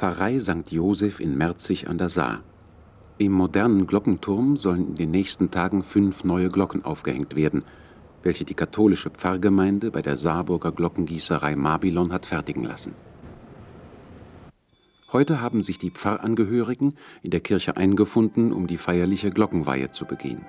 Pfarrei St. Joseph in Merzig an der Saar. Im modernen Glockenturm sollen in den nächsten Tagen fünf neue Glocken aufgehängt werden, welche die katholische Pfarrgemeinde bei der Saarburger Glockengießerei Mabilon hat fertigen lassen. Heute haben sich die Pfarrangehörigen in der Kirche eingefunden, um die feierliche Glockenweihe zu begehen.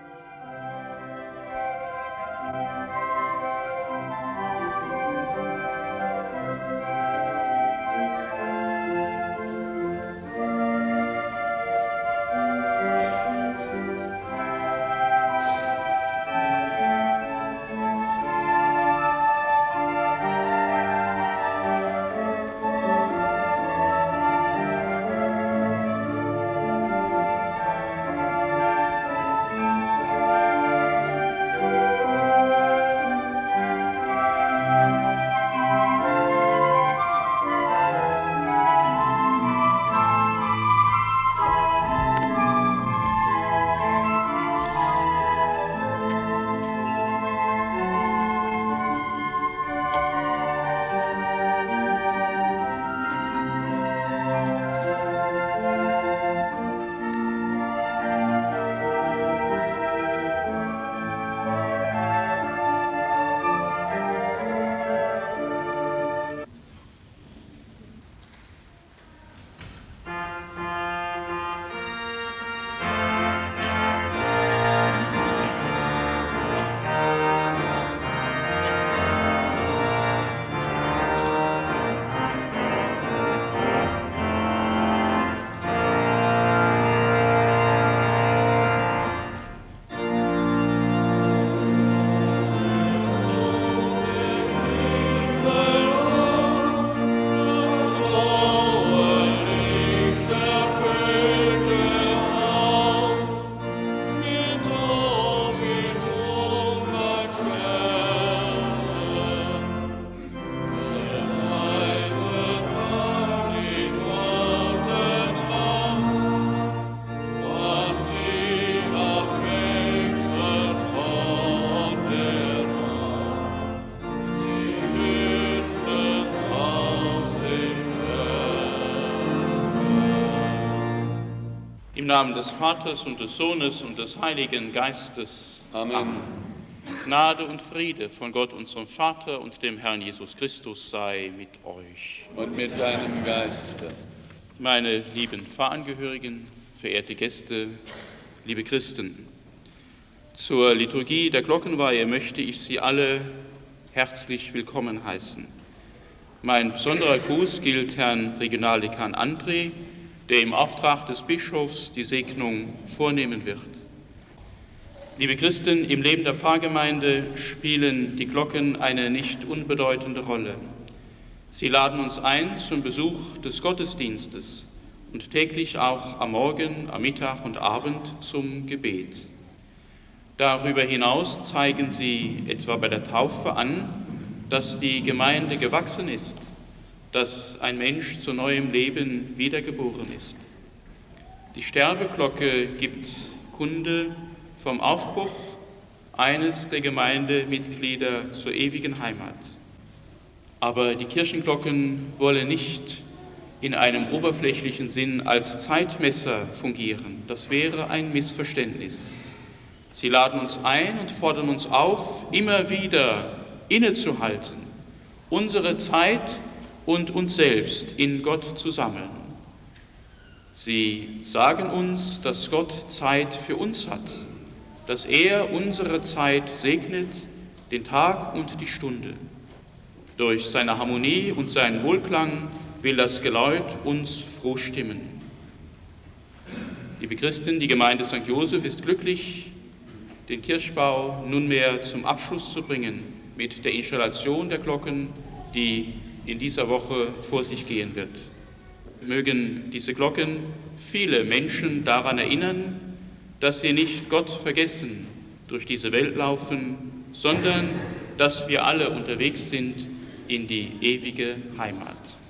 Namen des Vaters und des Sohnes und des Heiligen Geistes. Amen. Amen. Gnade und Friede von Gott, unserem Vater und dem Herrn Jesus Christus sei mit euch. Und mit deinem Geiste. Meine lieben Pfarrangehörigen, verehrte Gäste, liebe Christen, zur Liturgie der Glockenweihe möchte ich Sie alle herzlich willkommen heißen. Mein besonderer Gruß gilt Herrn Regionaldekan André, der im Auftrag des Bischofs die Segnung vornehmen wird. Liebe Christen, im Leben der Pfarrgemeinde spielen die Glocken eine nicht unbedeutende Rolle. Sie laden uns ein zum Besuch des Gottesdienstes und täglich auch am Morgen, am Mittag und Abend zum Gebet. Darüber hinaus zeigen sie etwa bei der Taufe an, dass die Gemeinde gewachsen ist dass ein Mensch zu neuem Leben wiedergeboren ist. Die Sterbeglocke gibt Kunde vom Aufbruch eines der Gemeindemitglieder zur ewigen Heimat. Aber die Kirchenglocken wollen nicht in einem oberflächlichen Sinn als Zeitmesser fungieren. Das wäre ein Missverständnis. Sie laden uns ein und fordern uns auf, immer wieder innezuhalten, unsere Zeit und uns selbst in Gott zu sammeln. Sie sagen uns, dass Gott Zeit für uns hat, dass er unsere Zeit segnet, den Tag und die Stunde. Durch seine Harmonie und seinen Wohlklang will das Geläut uns froh stimmen. Liebe Christen, die Gemeinde St. Joseph ist glücklich, den Kirchbau nunmehr zum Abschluss zu bringen mit der Installation der Glocken, die in dieser Woche vor sich gehen wird. Mögen diese Glocken viele Menschen daran erinnern, dass sie nicht Gott vergessen durch diese Welt laufen, sondern dass wir alle unterwegs sind in die ewige Heimat.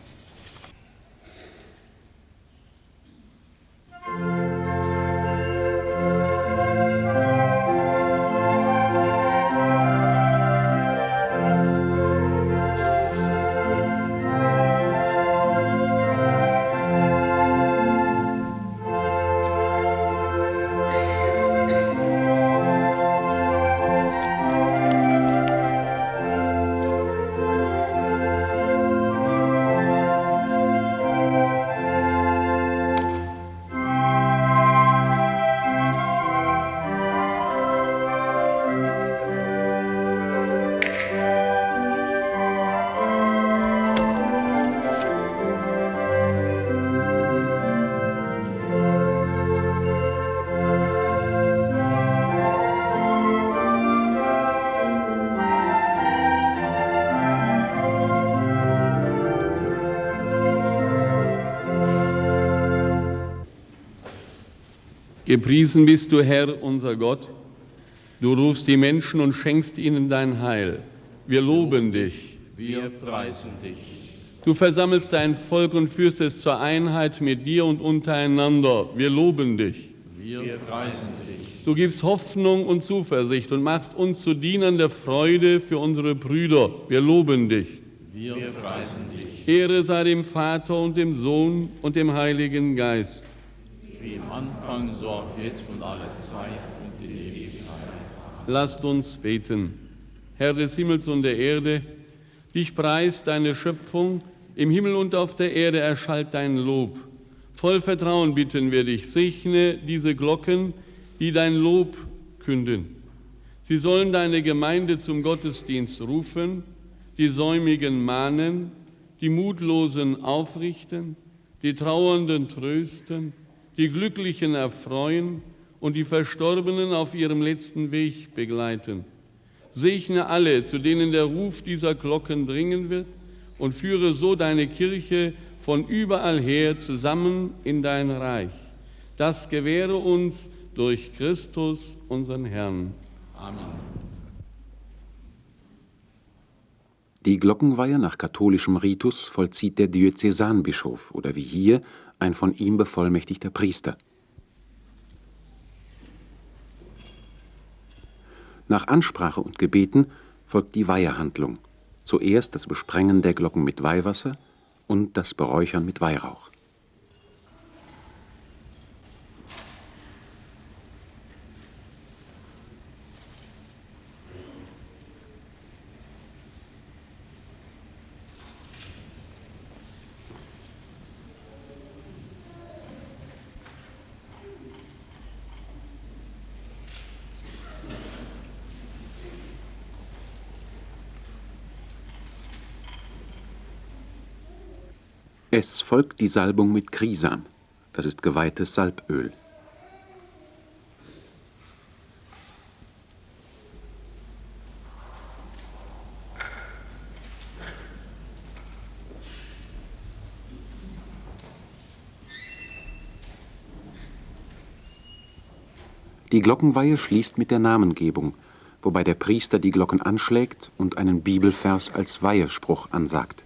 Gepriesen bist du, Herr, unser Gott. Du rufst die Menschen und schenkst ihnen dein Heil. Wir loben dich. Wir preisen dich. Du versammelst dein Volk und führst es zur Einheit mit dir und untereinander. Wir loben dich. Wir preisen dich. Du gibst Hoffnung und Zuversicht und machst uns zu Dienern der Freude für unsere Brüder. Wir loben dich. Wir preisen dich. Ehre sei dem Vater und dem Sohn und dem Heiligen Geist. Wie im Anfang, so auch jetzt und alle Zeit und in Ewigkeit. Lasst uns beten. Herr des Himmels und der Erde, dich preist deine Schöpfung, im Himmel und auf der Erde erschallt dein Lob. Voll Vertrauen bitten wir dich, segne diese Glocken, die dein Lob künden. Sie sollen deine Gemeinde zum Gottesdienst rufen, die Säumigen mahnen, die Mutlosen aufrichten, die Trauernden trösten, die Glücklichen erfreuen und die Verstorbenen auf ihrem letzten Weg begleiten. Segne alle, zu denen der Ruf dieser Glocken dringen wird, und führe so deine Kirche von überall her zusammen in dein Reich. Das gewähre uns durch Christus, unseren Herrn. Amen. Die Glockenweihe nach katholischem Ritus vollzieht der Diözesanbischof oder wie hier ein von ihm bevollmächtigter Priester. Nach Ansprache und Gebeten folgt die Weihehandlung. Zuerst das Besprengen der Glocken mit Weihwasser und das Beräuchern mit Weihrauch. Es folgt die Salbung mit Krisam, das ist geweihtes Salböl. Die Glockenweihe schließt mit der Namengebung, wobei der Priester die Glocken anschlägt und einen Bibelvers als Weihespruch ansagt.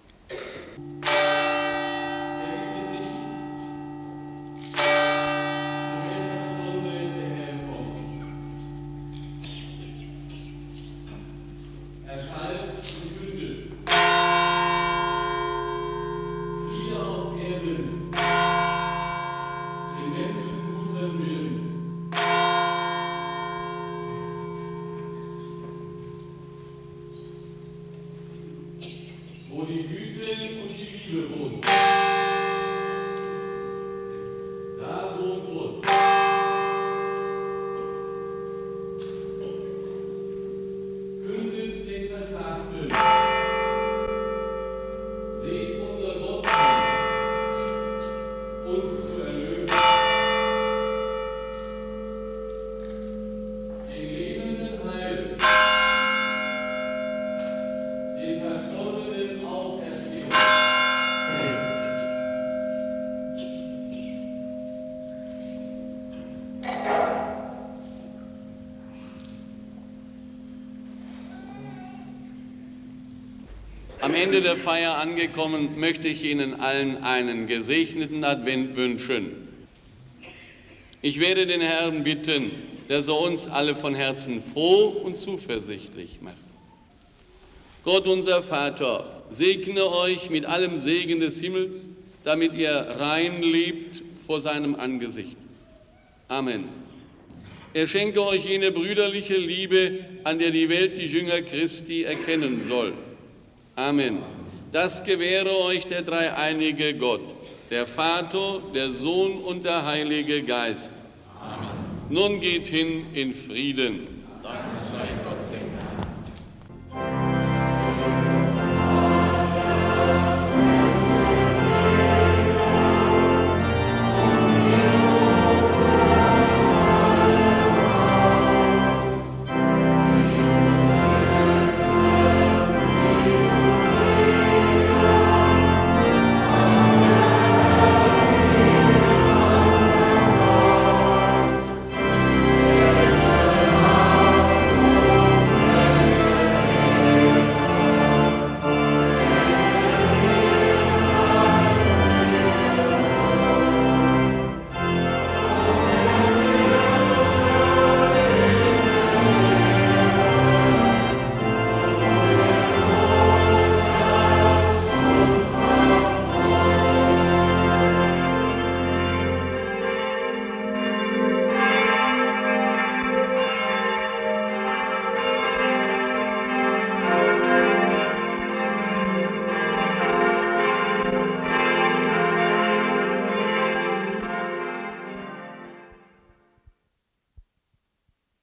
Ende der Feier angekommen, möchte ich Ihnen allen einen gesegneten Advent wünschen. Ich werde den Herrn bitten, dass er uns alle von Herzen froh und zuversichtlich macht. Gott unser Vater, segne euch mit allem Segen des Himmels, damit ihr rein lebt vor seinem Angesicht. Amen. Er schenke euch jene brüderliche Liebe, an der die Welt die Jünger Christi erkennen soll. Amen. Das gewähre euch der dreieinige Gott, der Vater, der Sohn und der Heilige Geist. Amen. Nun geht hin in Frieden.